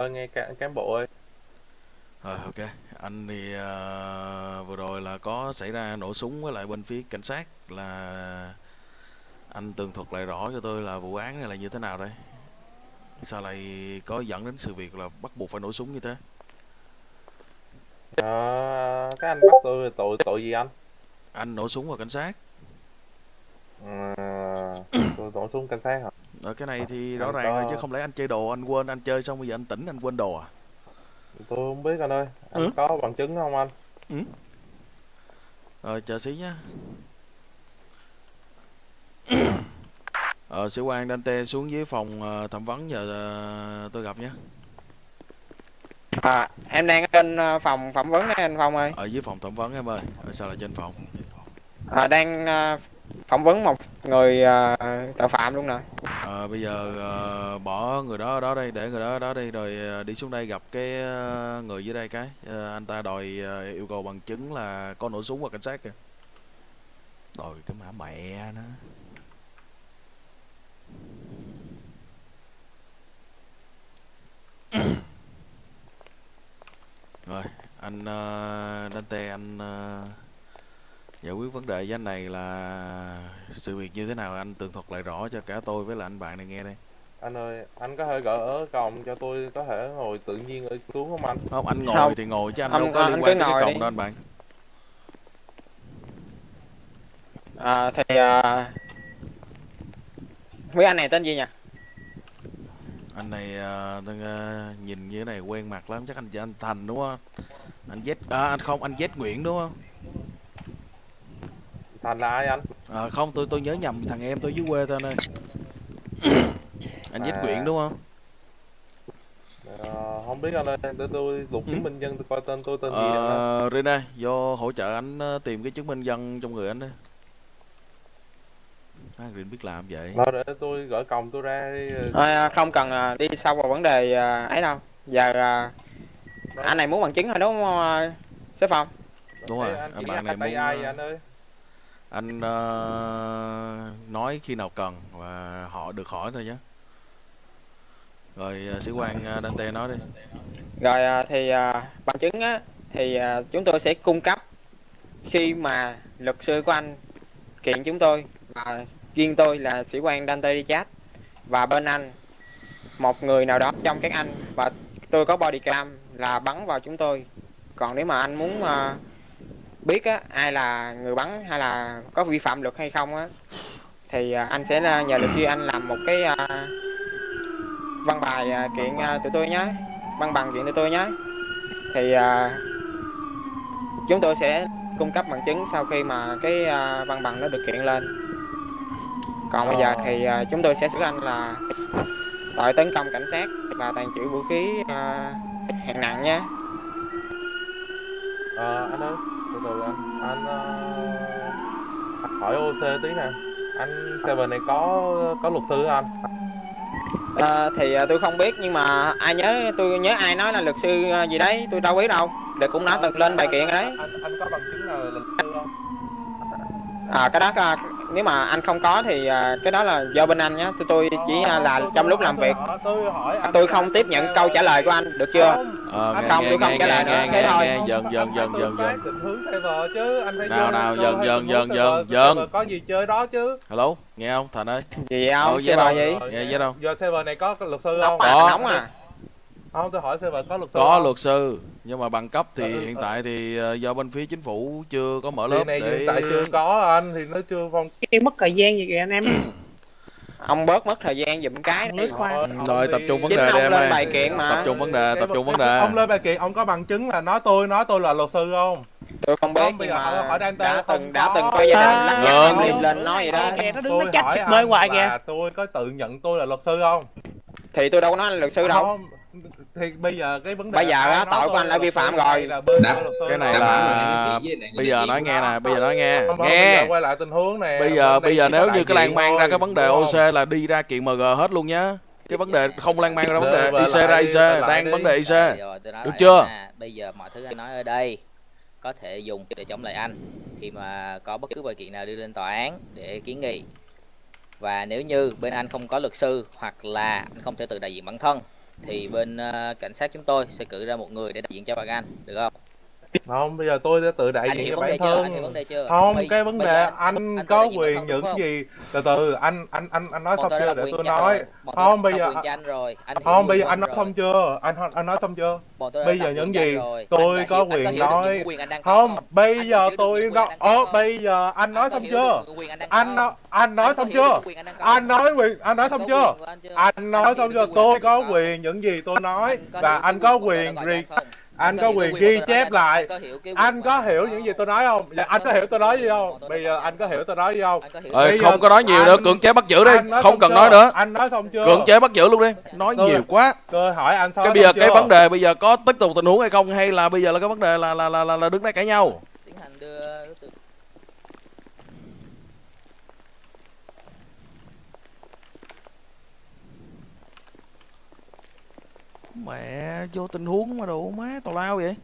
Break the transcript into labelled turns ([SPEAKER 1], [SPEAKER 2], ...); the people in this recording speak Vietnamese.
[SPEAKER 1] Ờ, nghe cả cán bộ ơi
[SPEAKER 2] Rồi ok, anh thì ờ, vừa rồi là có xảy ra nổ súng với lại bên phía cảnh sát là anh tường thuật lại rõ cho tôi là vụ án này là như thế nào đây? Sao lại có dẫn đến sự việc là bắt buộc phải nổ súng như thế?
[SPEAKER 1] Ờ, các anh bắt tôi tội tội gì anh
[SPEAKER 2] Anh nổ súng vào cảnh sát.
[SPEAKER 1] Ờ, tôi nổ súng cảnh sát hả
[SPEAKER 2] Ở cái này thì
[SPEAKER 1] Anh
[SPEAKER 2] rõ ràng rồi chứ không lẽ anh chơi đồ anh quên anh chơi xong bây giờ anh tỉnh anh quên đồ à?
[SPEAKER 1] tôi không biết anh ơi anh
[SPEAKER 2] Ừ.
[SPEAKER 1] có bằng chứng không anh
[SPEAKER 2] Rồi chờ xí nhá. Ờ, sĩ quan Dante xuống dưới phòng ờ, thẩm vấn giờ ờ, tôi gặp nhé.
[SPEAKER 3] À, em đang ở trên ờ, phòng phỏng vấn đấy anh Phong ơi.
[SPEAKER 2] Ở dưới phòng thẩm vấn em ơi. Ở sao là trên phòng?
[SPEAKER 3] À, đang ờ, phỏng vấn một người ờ, tội phạm luôn nè
[SPEAKER 2] à, bây giờ à, bỏ người đó ở đó đây để người đó ở đó đi rồi à, đi xuống đây gặp cái à, người dưới đây cái. À, anh ta đòi à, yêu cầu bằng chứng là có nổ súng vào cảnh sát kìa. Đòi cái mã mẹ nó. Rồi anh uh, Dante anh ờ, giải quyết vấn đề với anh này là sự việc như thế nào anh tường thuật lại rõ cho cả tôi với lại anh bạn này nghe đây
[SPEAKER 1] anh ơi anh có thể gỡ còng cho tôi có thể ngồi tự nhiên ở xuống không anh
[SPEAKER 2] không anh ngồi
[SPEAKER 3] Không.
[SPEAKER 2] thì ngồi chứ anh
[SPEAKER 3] Ông-
[SPEAKER 2] đâu có
[SPEAKER 3] anh
[SPEAKER 2] liên quan tới cái còng
[SPEAKER 3] đi.
[SPEAKER 2] đâu anh bạn
[SPEAKER 3] À, thì ờ, quý anh này tên gì nhỉ?
[SPEAKER 2] anh này ờ, tôi, ờ, nhìn như thế này quen mặt lắm chắc anh anh Thành đúng không anh Z à, anh không anh Z Nguyễn đúng không
[SPEAKER 1] thành là ai anh?
[SPEAKER 2] À, không tôi tôi nhớ nhầm thằng em tôi dưới quê thôi anh ơi. Anh Z
[SPEAKER 1] À.
[SPEAKER 2] Nguyễn đúng không?
[SPEAKER 1] Ờ, không biết anh ơi để tôi lục
[SPEAKER 2] Ừ.
[SPEAKER 1] chứng minh nhân tôi coi tên tôi tên gì anh
[SPEAKER 2] Rina vô hỗ trợ anh ờ, tìm cái chứng minh dân trong người anh đấy à, Rin biết làm vậy.
[SPEAKER 1] Thôi để tôi gỡ còng tôi ra đi
[SPEAKER 3] À, không cần đi sâu vào vấn đề ấy đâu. Giờ anh này muốn bằng chứng rồi đúng không sếp Phong?
[SPEAKER 2] đúng rồi
[SPEAKER 1] anh
[SPEAKER 2] anh bạn này muốn
[SPEAKER 1] ai vậy anh ơi
[SPEAKER 2] anh uh, nói khi nào cần và họ được hỏi thôi nhé. Rồi uh, sĩ quan uh, Dante nói đi.
[SPEAKER 3] Rồi uh, thì uh, bằng chứng á thì uh, chúng tôi sẽ cung cấp khi mà luật sư của anh kiện chúng tôi và riêng tôi là sĩ quan Dante Richard và bên anh một người nào đó trong các anh và tôi có body cam là bắn vào chúng tôi. Còn nếu mà anh muốn uh, biết á ai là người bắn hay là có vi phạm luật hay không á thì ờ, anh sẽ ờ, nhờ luật sư anh làm một cái ờ, văn bài ờ, kiện ờ, tụi tôi nhé văn bằng kiện tụi tôi nhé thì ờ, chúng tôi sẽ cung cấp bằng chứng sau khi mà cái ờ, văn bằng nó được kiện lên. Còn bây giờ thì ờ, chúng tôi sẽ xử anh là tội tấn công cảnh sát và tàn trữ vũ khí ờ, hạng nặng nhé
[SPEAKER 1] Ờ, anh ơi từ từ anh anh ờ, anh hỏi OC tí nè. Anh Seven này có có luật sư anh?
[SPEAKER 3] Ờ, thì ờ, tôi không biết nhưng mà ai nhớ tôi nhớ ai nói là luật sư gì đấy tôi đâu biết đâu. Để cũng đã từng lên bài kiện đấy
[SPEAKER 1] anh, anh, có bằng chứng là luật sư không?
[SPEAKER 3] À cái đó ờ, nếu mà anh không có thì ờ, cái đó là do bên anh nhé tôi tôi chỉ ờ, là trong lúc làm việc
[SPEAKER 1] tôi hỏi anh
[SPEAKER 3] tôi không tiếp nhận câu trả lời của anh được chưa
[SPEAKER 2] Ờ, nghe,
[SPEAKER 3] không,
[SPEAKER 2] nghe,
[SPEAKER 3] tôi không
[SPEAKER 2] nghe,
[SPEAKER 3] trả
[SPEAKER 2] nghe,
[SPEAKER 3] lời
[SPEAKER 2] nghe,
[SPEAKER 3] nữa,
[SPEAKER 2] nghe,
[SPEAKER 3] thế thôi.
[SPEAKER 2] nghe, dần, dần, dần, dần, dần.
[SPEAKER 1] tác định hướng server chứ anh phải
[SPEAKER 2] Nào, nào, dần, dần, dần, dần, dần.
[SPEAKER 1] có gì chơi đó chứ
[SPEAKER 2] Hello, nghe không? Thành ơi.
[SPEAKER 3] gì không
[SPEAKER 2] Ờ,
[SPEAKER 3] gì
[SPEAKER 2] Nghe với đâu?
[SPEAKER 1] giờ server này có luật sư không
[SPEAKER 3] à
[SPEAKER 2] Có.
[SPEAKER 3] nóng à
[SPEAKER 1] không tôi hỏi server có luật sư
[SPEAKER 2] Có
[SPEAKER 1] không?
[SPEAKER 2] luật sư, nhưng mà bằng cấp thì
[SPEAKER 1] Ừ,
[SPEAKER 2] hiện
[SPEAKER 1] ừ.
[SPEAKER 2] tại thì do bên phía chính phủ chưa có mở lớp
[SPEAKER 1] này
[SPEAKER 2] để
[SPEAKER 1] hiện tại chưa có anh thì nó chưa phong
[SPEAKER 4] Cái mất thời gian gì kìa anh em
[SPEAKER 3] ông bớt mất thời gian giùm cái đi.
[SPEAKER 2] Ừ, Rồi tập trung vấn đề đi em
[SPEAKER 3] lên
[SPEAKER 2] ơi.
[SPEAKER 3] bài kiện mà.
[SPEAKER 2] Tập trung vấn đề, tập trung vấn đề.
[SPEAKER 1] ông lên bài kiện ông có bằng chứng là nói tôi nói tôi là luật sư không
[SPEAKER 3] tôi không biết nhưng mà
[SPEAKER 1] hỏi Dante
[SPEAKER 3] đã từng đã từng có gia đình lắc nhắc em liêm lên nói vậy đó
[SPEAKER 4] Kìa, nó đứng
[SPEAKER 1] tôi
[SPEAKER 4] nó chắc hoài kìa
[SPEAKER 1] tôi có tự nhận tôi là luật sư không
[SPEAKER 3] thì tôi đâu có nói là luật sư đâu
[SPEAKER 1] thì bây giờ cái vấn đề
[SPEAKER 3] Bây giờ á, tội của anh đã vi phạm rồi.
[SPEAKER 1] là
[SPEAKER 5] Đáp.
[SPEAKER 2] Cái này là bây giờ nói nghe nè, bây giờ nói nghe. Nghe.
[SPEAKER 1] quay lại tình huống nè
[SPEAKER 2] Bây giờ bây giờ nếu như cái lan man ra cái vấn đề? OC là đi ra kiện MG hết luôn nhá. Cái vấn đề không lan man ra vấn đề IC ra IC, đang vấn đề IC. Được chưa?
[SPEAKER 5] bây giờ mọi thứ anh nói ở đây có thể dùng để chống lại anh khi mà có bất cứ vụ kiện nào đưa lên tòa án để kiến nghị. Và nếu như bên anh không có luật sư hoặc là anh không thể tự đại diện bản thân thì bên ờ, cảnh sát chúng tôi sẽ cử ra một người để đại diện cho bạn anh được không?
[SPEAKER 1] Không bây giờ tôi đã tự đại
[SPEAKER 5] anh
[SPEAKER 1] diện cho bản thân.
[SPEAKER 5] Chưa?
[SPEAKER 1] Không
[SPEAKER 5] Bây-
[SPEAKER 1] cái vấn đề anh, có quyền những
[SPEAKER 5] không?
[SPEAKER 1] gì? Từ từ anh anh anh anh nói xong chưa? để tôi nói. Không bây giờ
[SPEAKER 5] anh rồi.
[SPEAKER 1] Không bây giờ anh nói xong chưa? Anh anh nói xong chưa? Bây giờ những gì tôi có quyền nói không bây giờ tôi có bây giờ anh nói xong chưa?
[SPEAKER 5] anh
[SPEAKER 1] nói anh nói
[SPEAKER 5] Anh
[SPEAKER 1] xong chưa?
[SPEAKER 5] anh
[SPEAKER 1] nói quyền anh nói xong chưa?
[SPEAKER 5] anh chưa?
[SPEAKER 1] anh nói xong chưa? tôi có quyền những gì tôi nói và anh có quyền anh có quyền ghi chép lại?
[SPEAKER 5] Anh có hiểu
[SPEAKER 1] những gì tôi nói không? Dạ,
[SPEAKER 5] Anh có hiểu
[SPEAKER 1] tôi nói gì không? bây giờ anh có hiểu tôi nói gì không?
[SPEAKER 2] Không có nói nhiều nữa cưỡng chế bắt giữ đi. không cần nói nữa.
[SPEAKER 1] Anh nói xong chưa?
[SPEAKER 2] Cưỡng chế bắt giữ luôn đi. Nói nhiều quá.
[SPEAKER 1] tôi hỏi anh
[SPEAKER 2] cái bây giờ cái vấn đề bây giờ có tiếp tục tình huống hay không? Hay là bây giờ là cái vấn đề là là là là, là đứng đây cãi nhau mẹ vô tình huống mà đồ má tào lao vậy?